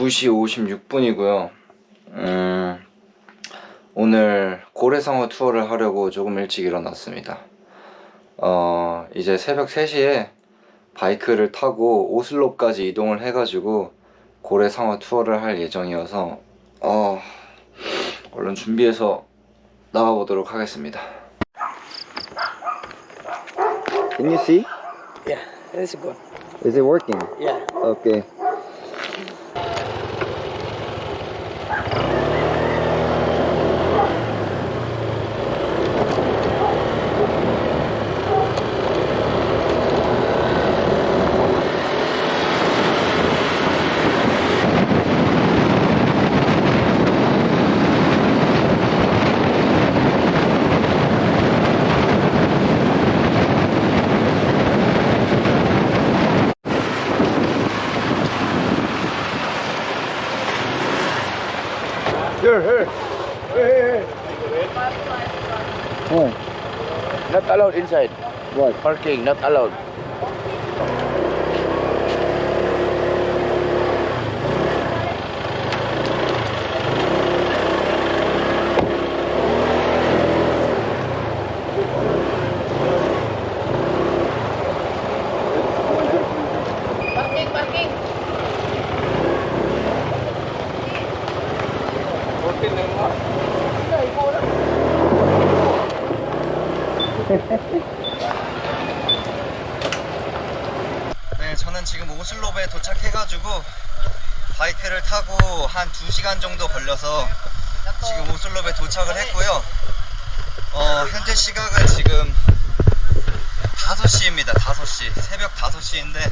2시 56분이고요. 음, 오늘 고래상어 투어를 하려고 조금 일찍 일어났습니다. 어, 이제 새벽 3시에 바이크를 타고 오슬로까지 이동을 해가지고 고래상어 투어를 할 예정이어서 어, 얼른 준비해서 나가보도록 하겠습니다. Can you see? Yeah, that's good. Is it working? Yeah. Okay. Here, here. Hey, hey, hey. Not allowed inside. what? Parking, not allowed. 1시간 정도 걸려서 지금 오슬롭에 도착을 했고요. 어, 현재 시각은 지금 5시입니다. 5시. 새벽 5시인데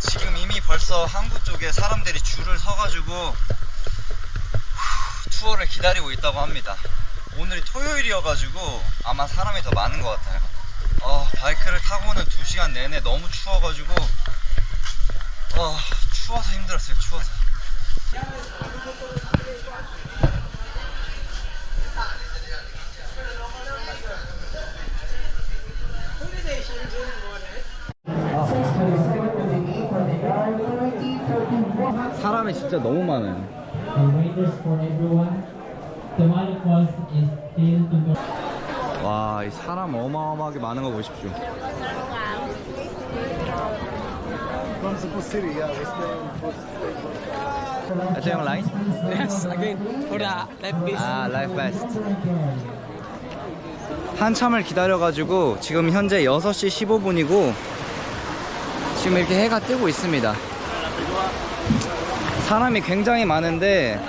지금 이미 벌써 항구 쪽에 사람들이 줄을 서가지고 후, 투어를 기다리고 있다고 합니다. 오늘이 토요일이어가지고 아마 사람이 더 많은 것 같아요. 어, 바이크를 타고는 2시간 내내 너무 추워가지고 어, 추워서 힘들었어요 추워서. 사람이 진짜 너무 많아요. 와, 이 사람 어마어마하게 많은 거 보십시오. Line? Yes, again. For the vest. 아, life vest. 한참을 기다려가지고 지금 현재 6시 15분이고 지금 이렇게 해가 뜨고 있습니다. 사람이 굉장히 많은데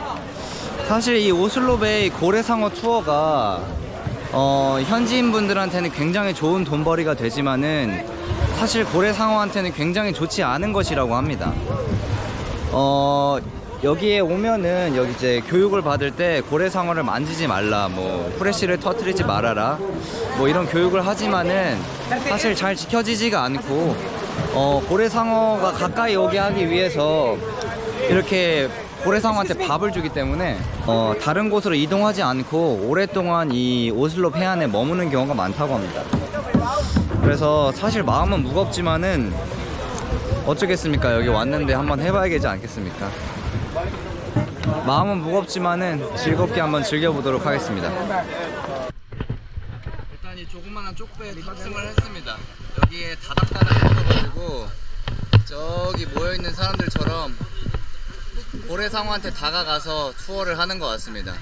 사실 이 오슬롭의 고래상어 투어가 어, 현지인 분들한테는 굉장히 좋은 돈벌이가 되지만은 사실 고래상어한테는 굉장히 좋지 않은 것이라고 합니다. 어 여기에 오면은 여기 이제 교육을 받을 때 고래상어를 만지지 말라 뭐 후레쉬를 터트리지 말아라 뭐 이런 교육을 하지만은 사실 잘 지켜지지가 않고 어 고래상어가 가까이 오게 하기 위해서 이렇게 고래상어한테 밥을 주기 때문에 어 다른 곳으로 이동하지 않고 오랫동안 이 오슬로 해안에 머무는 경우가 많다고 합니다. 그래서 사실 마음은 무겁지만은 어쩌겠습니까? 여기 왔는데 한번 해봐야 되지 않겠습니까? 마음은 무겁지만은 즐겁게 한번 즐겨보도록 하겠습니다. 일단 이 조그마한 쪽배에 탑승을 했습니다. 여기에 다닥다닥 붙어가지고 저기 모여있는 사람들처럼 고래상어한테 다가가서 투어를 하는 것 같습니다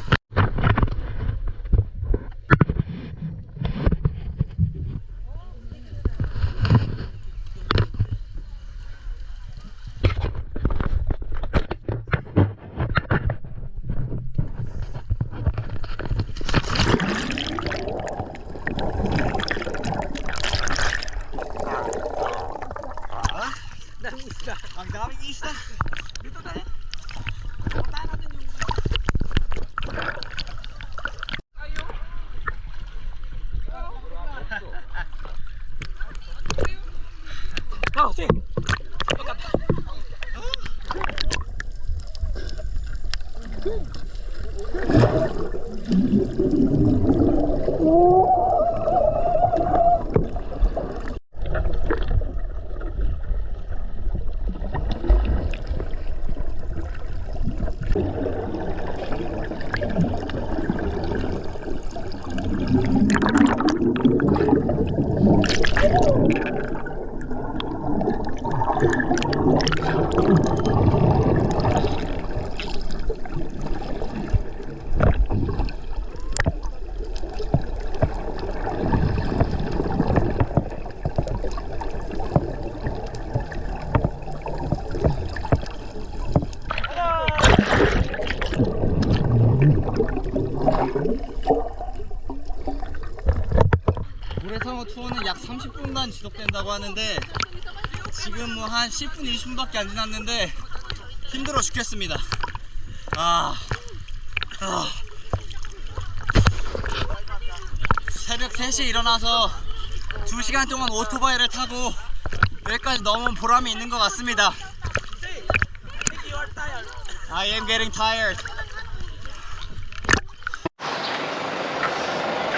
Ang daming isda. Dito tayo. Oh, see. 고래상어 투어는 약 30분간 지속된다고 하는데 지금 뭐 한 10분 20분밖에 안 지났는데 힘들어 죽겠습니다. 아, 아. 새벽 3시에 일어나서 2시간 동안 오토바이를 타고 여기까지 넘은 보람이 있는 것 같습니다. I am getting tired.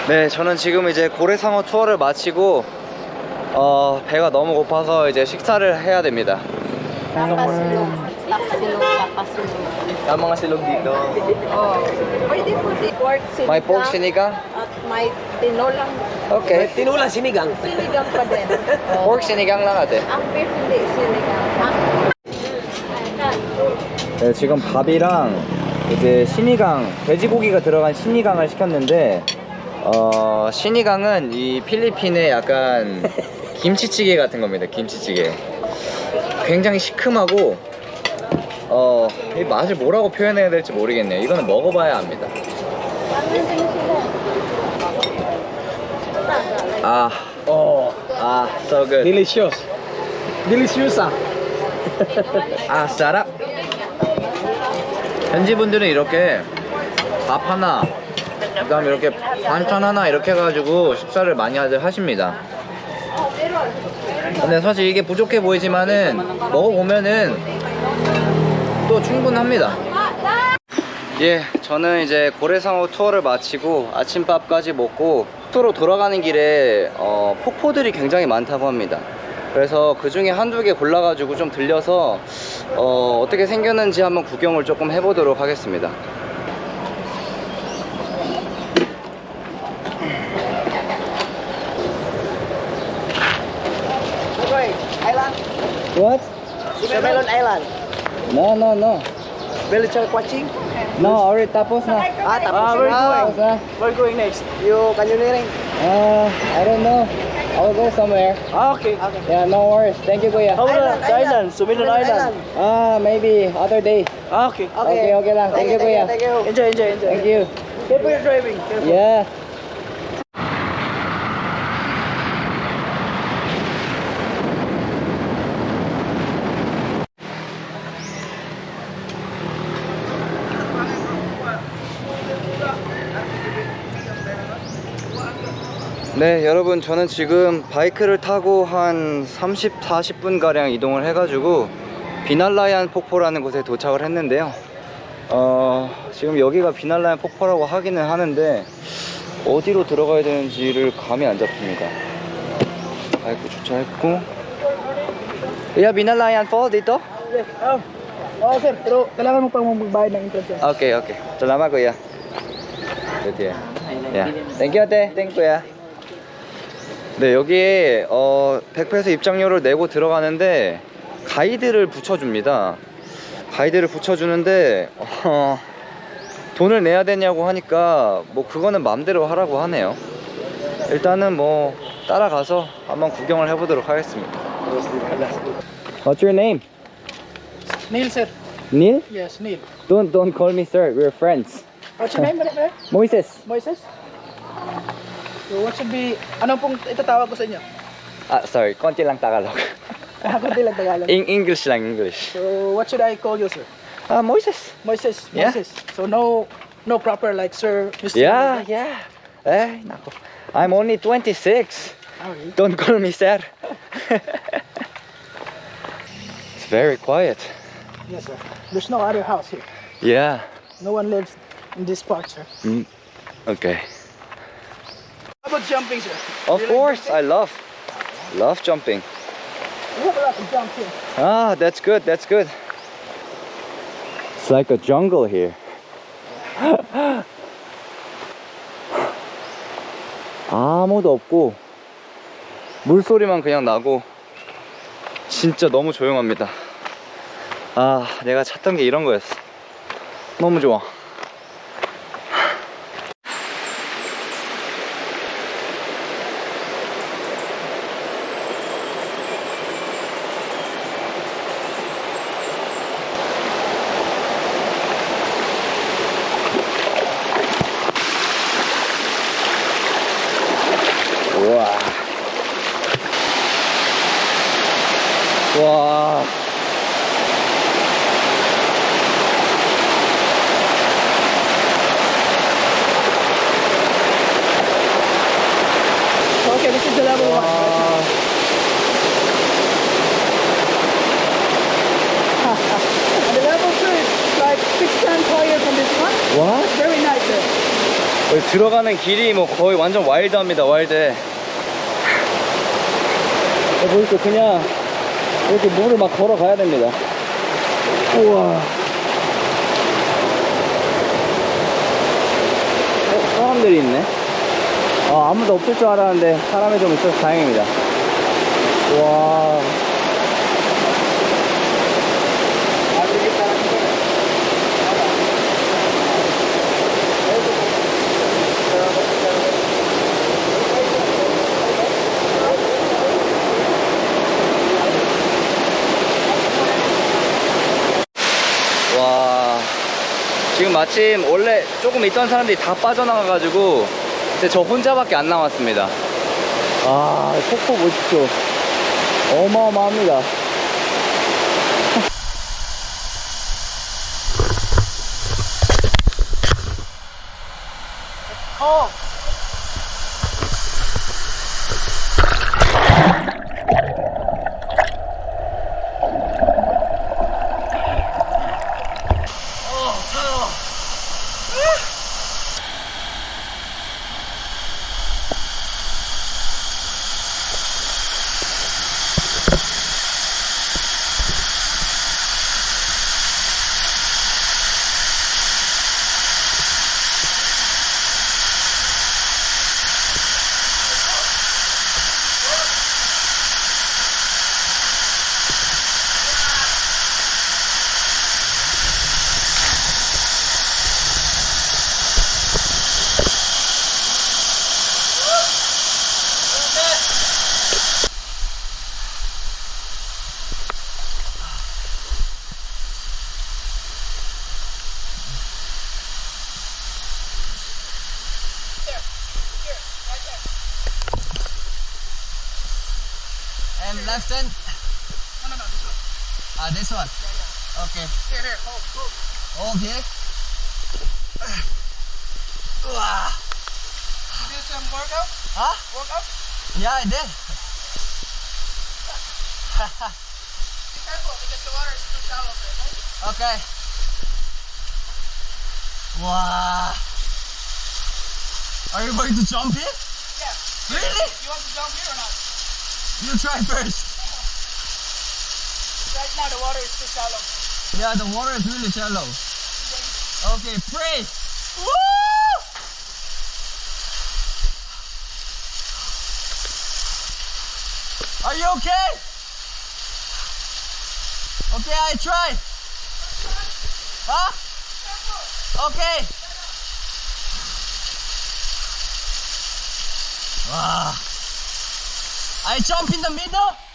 네, 저는 지금 이제 고래상어 투어를 마치고 어, 배가 너무 고파서 이제 식사를 해야 됩니다. Papasilog. Papasilog. Papasilog. Ang mga silog dito. Oh. Pwede po di pork sinigang. May pork sinigang? At may tinolang Okay. Tinulang sinigang. sinigang pa din. Oh. Pork sinigang lang ate. Ang beef hindi sinigang. Ang 네, 지금 밥이랑 이제 신이강, 돼지고기가 들어간 신이강을 시켰는데 어, 신이강은 이 필리핀의 약간 김치찌개 같은 겁니다. 김치찌개. 굉장히 시큼하고 어, 이 맛을 뭐라고 표현해야 될지 모르겠네요. 이거는 먹어봐야 압니다. 아, Oh, 아, so good. delicious. Delicious ah. 아, 싸라. 현지 분들은 이렇게 밥 하나, 그 다음 에 이렇게 반찬 하나 이렇게 해가지고 식사를 많이 하십니다. 근데 사실 이게 부족해 보이지만은 먹어보면은 또 충분합니다. 예, 저는 이제 고래상어 투어를 마치고 아침밥까지 먹고 숙소로 돌아가는 길에 어, 폭포들이 굉장히 많다고 합니다. 그래서 그 중에 한두 개 골라가지고 좀 들려서 어, 어떻게 생겼는지 한번 구경을 조금 해보도록 하겠습니다. What? Melon Island. No, no, no. Belichal Quaching. No, already tapos na. Ah, tapos where na. Tapos na. We're going next. You canyoneering. Uh, I don't know. I'll go somewhere. Ah, okay. Okay. Yeah, no worries. Thank you, Kuya. How about the island? Sumilan Island. Ah, maybe other day. Ah, okay. Okay, okay lang. Thank you, Kuya. Thank you. Enjoy, enjoy, enjoy. Thank you. Careful your driving. Careful. Yeah. 네, 여러분, 저는 지금 바이크를 타고 한 30, 40분 가량 이동을 해가지고 비날라얀 폭포라는 곳에 도착을 했는데요. 어, 지금 여기가 비날라얀 폭포라고 하기는 하는데 어디로 들어가야 되는지를 감이 안 잡힙니다. 바이크 주차했고. 야, 비날라얀 fall dito? Oh. Oh, sir. Pero kailangan mo pang magbayad ng entrance. Okay, okay. Salamat, kuya. Good here. Yeah. Thank you, ate. Thank you, kuya. 네, 여기에 어, 100페소 입장료를 내고 들어가는데 가이드를 붙여줍니다. 가이드를 붙여주는데 어, 돈을 내야 되냐고 하니까 뭐 그거는 맘대로 하라고 하네요. 일단은 뭐 따라가서 한번 구경을 해보도록 하겠습니다. What's your name? Neil, sir. Neil? Yes, Neil. Don't don't call me sir. We're friends. What's your name? Moises. Moises? So what should be, ano pong itatawag ko sa inyo? Ah, sorry. Konti lang Tagalog. Ah, kundi lang Tagalog. In English lang English. So what should I call you, sir? Ah, Moises. Moises. Yeah. Moises. So no, no proper like sir, Mr. Yeah, yeah. Eh, nako. I'm only 26. Okay. Don't call me sir. it's very quiet. Yes, sir. There's no other house here. Yeah. No one lives in this part, sir. Mm. Okay. About jumping, sir? Of like course, I jumping? love love jumping. We have a lot of here. Ah, that's good. That's good. It's like a jungle here. 아무도 없고 물소리만 그냥 나고 진짜 너무 조용합니다. 아, 내가 찾던 게 이런 거였어. 너무 좋아. 우와. 와. This is the level one. And the level two is like six times higher than this one. 와? Very nice. 여기 들어가는 길이 뭐 거의 완전 wild합니다, wild. 보니까 그냥 이렇게 물을 막 걸어가야 됩니다. 우와. 어, 사람들이 있네. 아, 아무도 없을 줄 알았는데 사람이 좀 있어서 다행입니다. 와. 와 지금 마침 원래 조금 있던 사람들이 다 빠져나가가지고 이제 저 혼자밖에 안 남았습니다. 아 폭포 보십시오. 어마어마합니다. And left hand? No, no, no, this one. Ah, this one? Okay. Here, here, hold, hold. Okay. You do some workout? Huh? Workout? Yeah, I did. Be careful because the water is too shallow there, okay? Okay. Wow. Are you going to jump in? Yeah. Really? You want to jump here or not? You try first. Right now the water is too shallow. Yeah, the water is really shallow. Okay, pray. Woo! Are you okay? Okay, I try. Huh? Okay. Wow. I jump in the middle.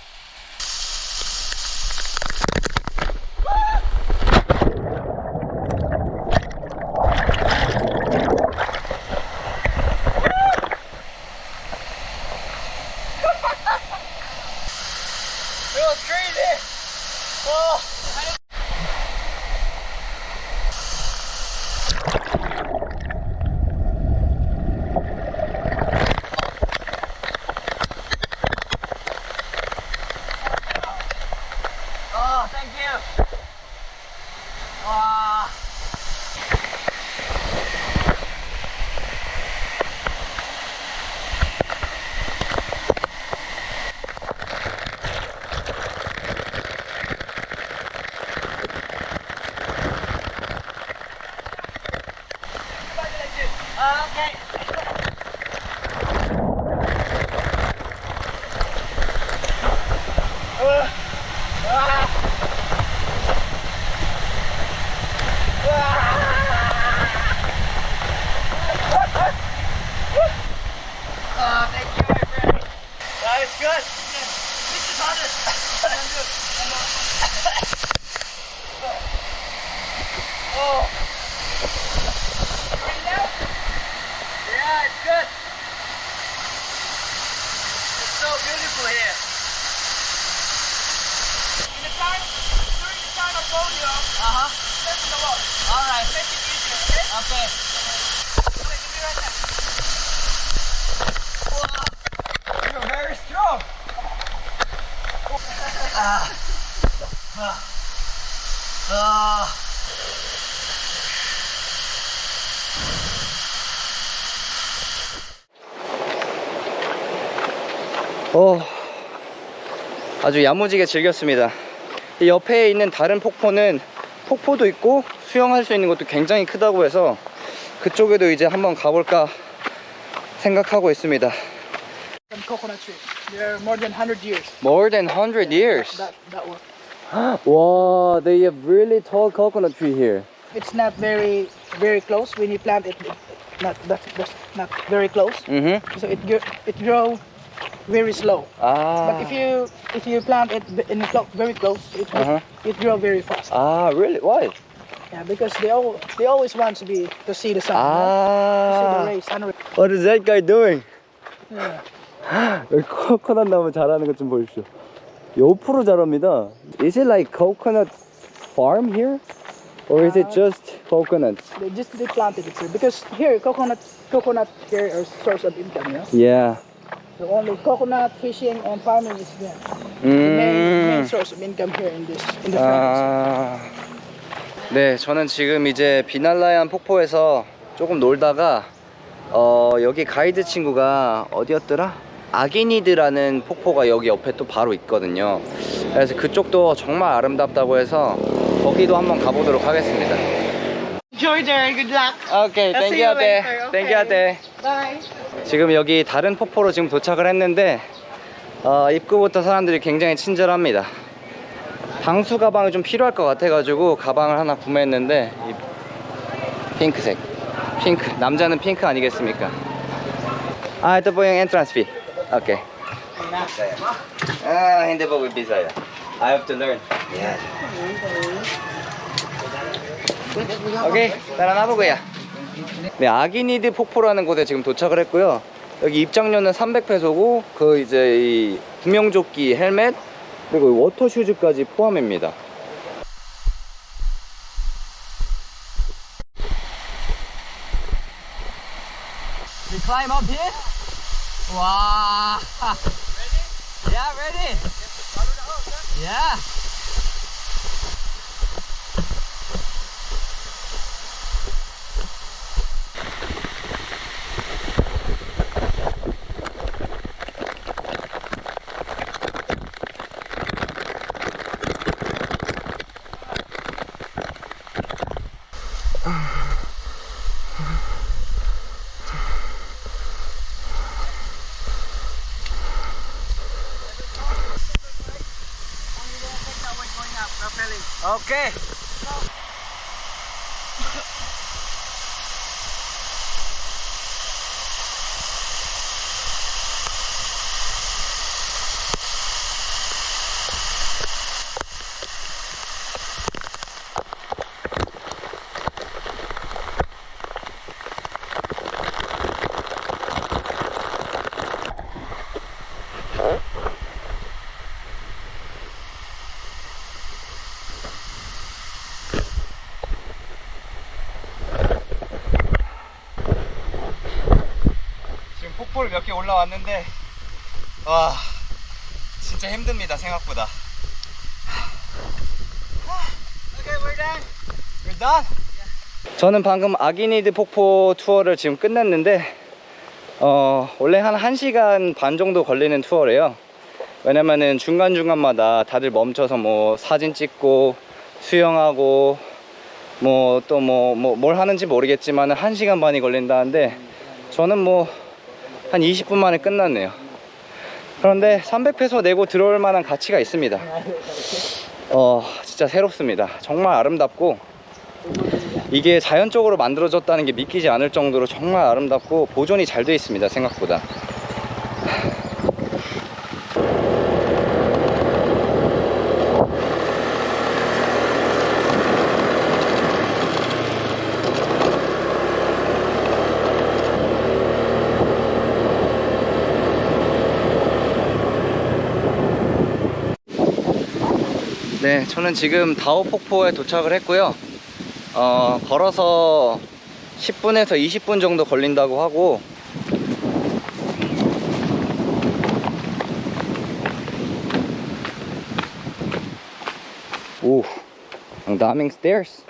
어, 아주 야무지게 즐겼습니다. 이 옆에 있는 다른 폭포는 폭포도 있고 수영할 수 있는 것도 굉장히 크다고 해서 그쪽에도 이제 한번 가볼까 생각하고 있습니다. Coconut tree. They're more than 100 years. More than 100 years. That that one. wow, they have really tall coconut tree here. It's not very very close when you plant it. not that that's not very close. Mm-hmm. So it it grow very slow. 아, But if you if you plant it in clo- very close, it Uh-huh. it grow very fast. 아, really? Why? Yeah, because they all they always want to be to see the sun. you know? To see the 아, rays, sun rays. what is that guy doing? Yeah. 여기 코코넛 나무 자라는 것 좀 보십시오. 옆으로 자랍니다. Is it like coconut farm here? Or is it just coconuts? They just they planted it here because here coconut coconut here are source of income. You know? Yeah. So only coconut fishing and farming is the, the main, main 음. source of income here in this in the province. 아. 네, 저는 지금 이제 비날라얀 폭포에서 조금 놀다가 어, 여기 가이드 친구가 어디였더라? 아기니드라는 폭포가 여기 옆에 또 바로 있거든요. 그래서 그쪽도 정말 아름답다고 해서 거기도 한번 가보도록 하겠습니다. Enjoy there. Good luck. Okay, thank you okay. Thank you Bye. 지금 여기 다른 폭포로 지금 도착을 했는데 어, 입구부터 사람들이 굉장히 친절합니다. 방수 가방이 좀 필요할 것 같아가지고 가방을 하나 구매했는데 이 핑크색 핑크 남자는 핑크 아니겠습니까? 아 po yung entrance fee. Okay. 아 po bisaya. I have to learn. Yeah. Okay, tara na po, kuya. 네, 아기니드 폭포라는 곳에 지금 도착을 했고요. 여기 입장료는 300페소고 그 이제 이 구명조끼, 헬멧 그리고 water shoes까지 포함입니다. We climb up here? Wow! Ready? Yeah, ready. Yeah. Okay. 지금 폭포를 몇 개 올라왔는데 와 진짜 힘듭니다 생각보다 Okay, we're done. We're done? 저는 방금 아기니드 폭포 투어를 지금 끝냈는데 어 원래 한 1시간 반 정도 걸리는 투어래요 왜냐면은 중간중간마다 다들 멈춰서 뭐 사진 찍고 수영하고 뭐 또 뭐 뭐 뭘 하는지 모르겠지만 한 시간 반이 걸린다는데 저는 뭐 한 20분 만에 끝났네요. 그런데 300페소 내고 들어올 만한 가치가 있습니다. 어, 진짜 새롭습니다. 정말 아름답고 이게 자연적으로 만들어졌다는 게 믿기지 않을 정도로 정말 아름답고 보존이 잘 돼 있습니다. 생각보다. 네, 저는 지금 다오 폭포에 도착을 했고요. 어, 걸어서 10분에서 20분 정도 걸린다고 하고 오, daming stairs.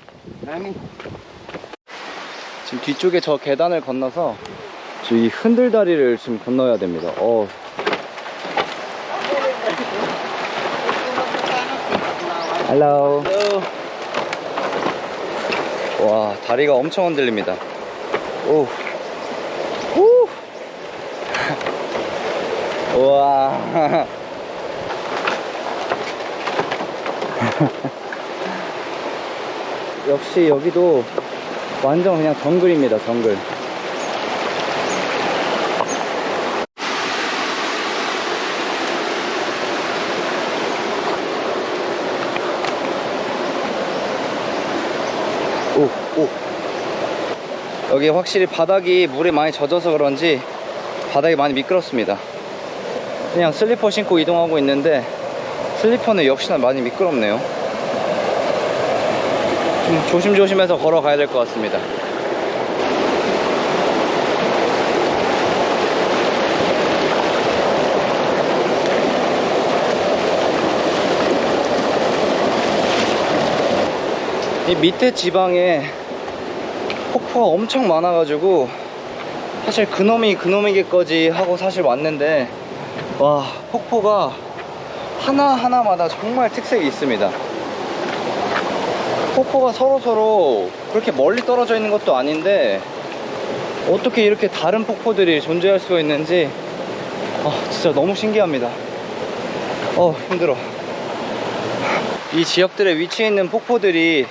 지금 뒤쪽에 저 계단을 건너서 저이 흔들다리를 지금 건너야 됩니다. 어. Hello. 와, 다리가 엄청 흔들립니다. 오. 후. 우와. 역시 여기도 완전 그냥 정글입니다, 정글. 오, 오. 여기 확실히 바닥이 물에 많이 젖어서 그런지 바닥이 많이 미끄럽습니다. 그냥 슬리퍼 신고 이동하고 있는데 슬리퍼는 역시나 많이 미끄럽네요. 좀 조심조심해서 걸어가야 될 것 같습니다. 이 밑에 지방에 폭포가 엄청 많아가지고 사실 그놈이 그놈이겠거지 하고 사실 왔는데 와 폭포가 하나하나마다 정말 특색이 있습니다. 폭포가 서로서로 그렇게 멀리 떨어져 있는 것도 아닌데 어떻게 이렇게 다른 폭포들이 존재할 수가 있는지 아 진짜 너무 신기합니다. 어 힘들어. 이 지역들에 위치해 있는 폭포들이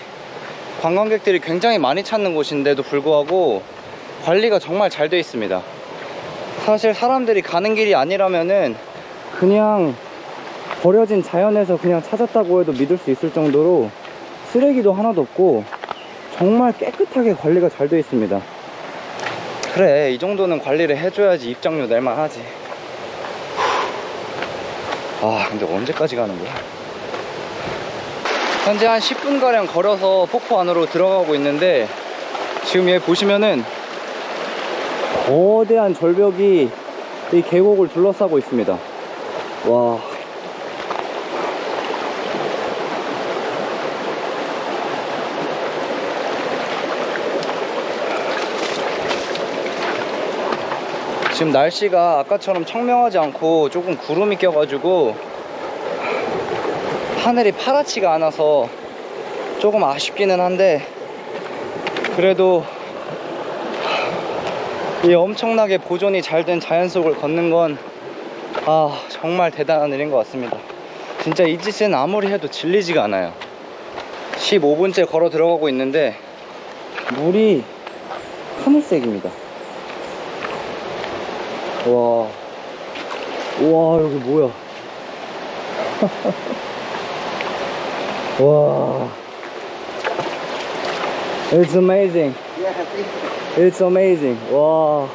관광객들이 굉장히 많이 찾는 곳인데도 불구하고 관리가 정말 잘 되어 있습니다. 사실 사람들이 가는 길이 아니라면은 그냥 버려진 자연에서 그냥 찾았다고 해도 믿을 수 있을 정도로 쓰레기도 하나도 없고 정말 깨끗하게 관리가 잘 되어 있습니다. 그래, 이 정도는 관리를 해줘야지 입장료 낼만 하지. 아, 근데 언제까지 가는 거야? 현재 한 10분가량 걸어서 폭포 안으로 들어가고 있는데 지금 여기 보시면은 거대한 절벽이 이 계곡을 둘러싸고 있습니다. 와. 지금 날씨가 아까처럼 청명하지 않고 조금 구름이 껴가지고 하늘이 파랗지가 않아서 조금 아쉽기는 한데 그래도 이 엄청나게 보존이 잘 된 자연 속을 걷는 건 아, 정말 대단한 일인 것 같습니다. 진짜 이 짓은 아무리 해도 질리지가 않아요. 15분째 걸어 들어가고 있는데 물이 하늘색입니다. 와, 와 여기 뭐야? 와, it's amazing. It's amazing. 와.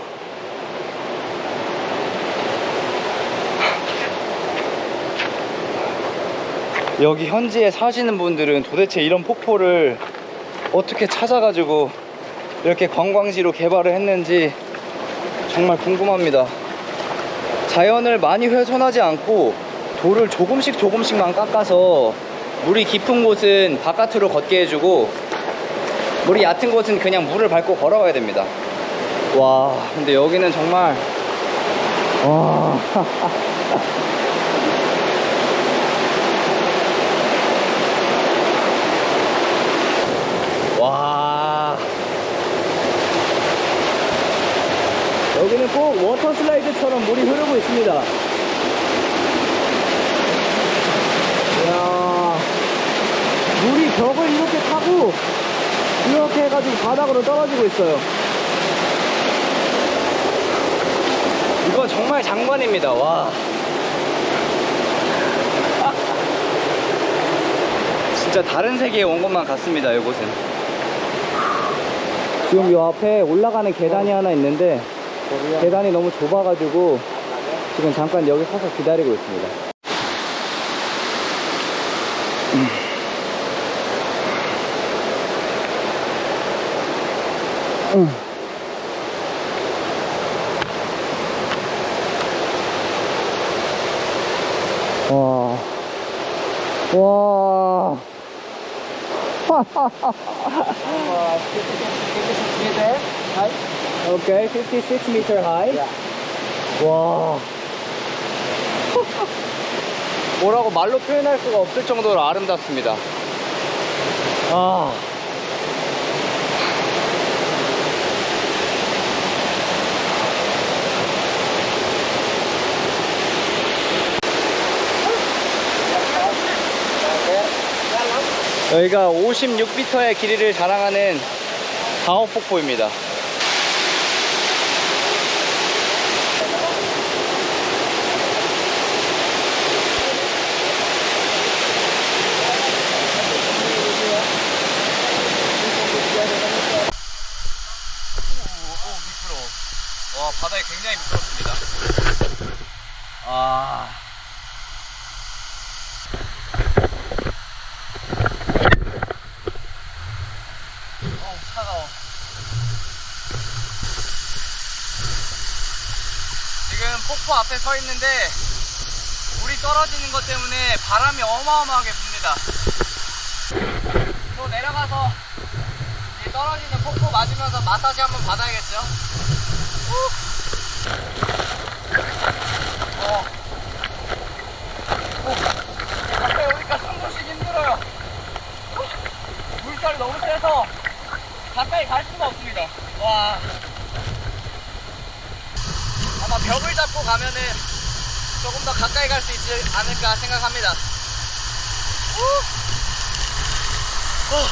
여기 현지에 사시는 분들은 도대체 이런 폭포를 어떻게 찾아가지고 이렇게 관광지로 개발을 했는지 정말 궁금합니다. 자연을 많이 훼손하지 않고 돌을 조금씩 조금씩만 깎아서 물이 깊은 곳은 바깥으로 걷게 해주고 물이 얕은 곳은 그냥 물을 밟고 걸어가야 됩니다. 와, 근데 여기는 정말 와. 와. 여기는 꼭 워터 슬라이드처럼 물이 흐르고 있습니다. 이야. 물이 벽을 이렇게 이렇게 해가지고 바닥으로 떨어지고 있어요. 이거 정말 장관입니다. 와. 진짜 다른 세계에 온 것만 같습니다. 이곳은. 지금 이 앞에 올라가는 계단이 하나 있는데 계단이 너무 좁아가지고 지금 잠깐 여기 서서 기다리고 있습니다. 음. 음. 와. 와. Okay, 56 meter high. 와. 뭐라고 말로 표현할 수가 없을 정도로 아름답습니다. 아. 여기가 56m의 길이를 자랑하는 강업폭포입니다. 와 바닥이 굉장히 미끄럽습니다. 아. 어우 차가워. 지금 폭포 앞에 서 있는데 물이 떨어지는 것 때문에 바람이 어마어마하게 붑니다. 또 내려가서 이 떨어지는 폭포 맞으면서 마사지 한번 받아야겠죠? 후. 어. 어. 앞에 오니까 숨 쉬기 힘들어요. 후. 물살이 너무 세서 가까이 갈 수가 없습니다. 와. 아마 벽을 잡고 가면은 조금 더 가까이 갈 수 있지 않을까 생각합니다. 후. 어.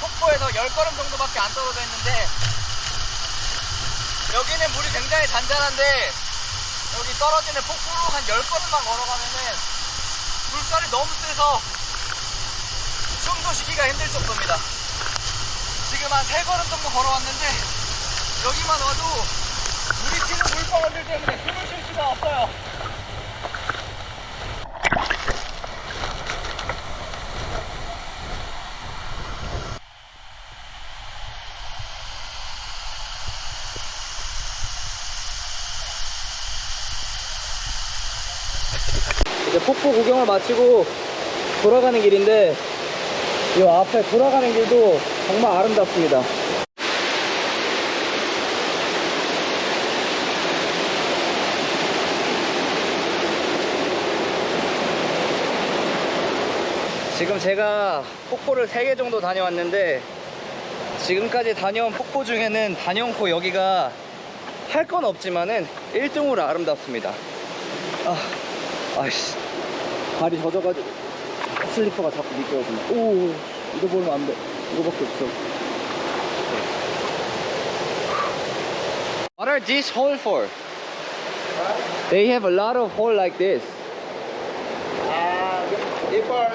폭포에서 10걸음 정도밖에 안 떨어져 있는데 여기는 물이 굉장히 잔잔한데 여기 떨어지는 폭포로 한 10걸음만 걸어가면은 물살이 너무 세서 숨도 쉬기가 힘들 정도입니다. 지금 한 3걸음 정도 걸어왔는데 여기만 와도 물이 튀는 물방울들 때문에 숨을 쉴 수가 없어요 폭포 구경을 마치고 돌아가는 길인데 이 앞에 돌아가는 길도 정말 아름답습니다. 지금 제가 폭포를 3개 정도 다녀왔는데 지금까지 다녀온 폭포 중에는 단연코 여기가 할 건 없지만은 1등으로 아름답습니다. 아, 아이씨. 발이 젖어가지고 슬리퍼가 자꾸 미끄러지네. 오, 이거 보면 안 돼. 이거밖에 없어. What are these hole for? They have a lot of hole like this. Uh, before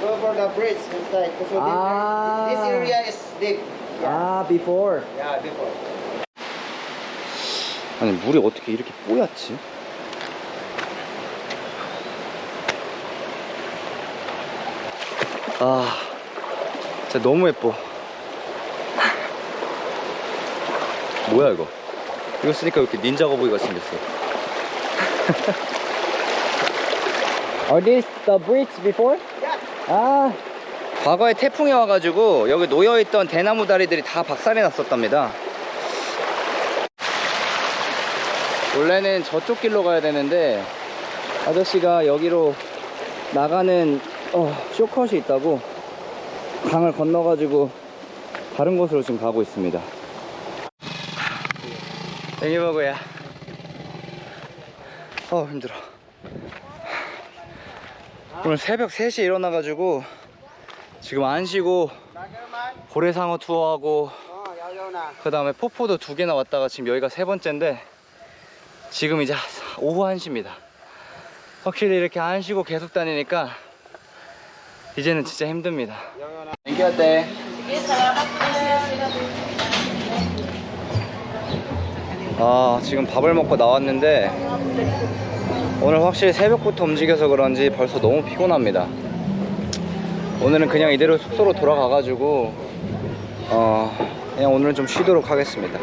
go for the bridge inside. So Ah. this area is deep. 아, before. Yeah, before. 아니, 물이 어떻게 이렇게 뽀얗지? 아, 진짜 너무 예뻐. 뭐야, 이거? 이거 쓰니까 왜 이렇게 닌자 거북이가 생겼어 Are these the bricks before? 아 과거에 태풍이 와가지고 여기 놓여있던 대나무 다리들이 다 박살이 났었답니다 원래는 저쪽 길로 가야 되는데 아저씨가 여기로 나가는 어, 쇼컷이 있다고 강을 건너가지고 다른 곳으로 지금 가고 있습니다. 보고야. 어 힘들어. 오늘 새벽 3시에 일어나가지고 지금 안 쉬고 고래상어 투어하고 그 다음에 폭포도 두 개나 왔다가 지금 여기가 세 번째인데 지금 이제 오후 1시입니다. 확실히 이렇게 안 쉬고 계속 다니니까 이제는 진짜 힘듭니다. 땡겨대 아 지금 밥을 먹고 나왔는데 오늘 확실히 새벽부터 움직여서 그런지 벌써 너무 피곤합니다. 오늘은 그냥 이대로 숙소로 돌아가가지고 어 그냥 오늘은 좀 쉬도록 하겠습니다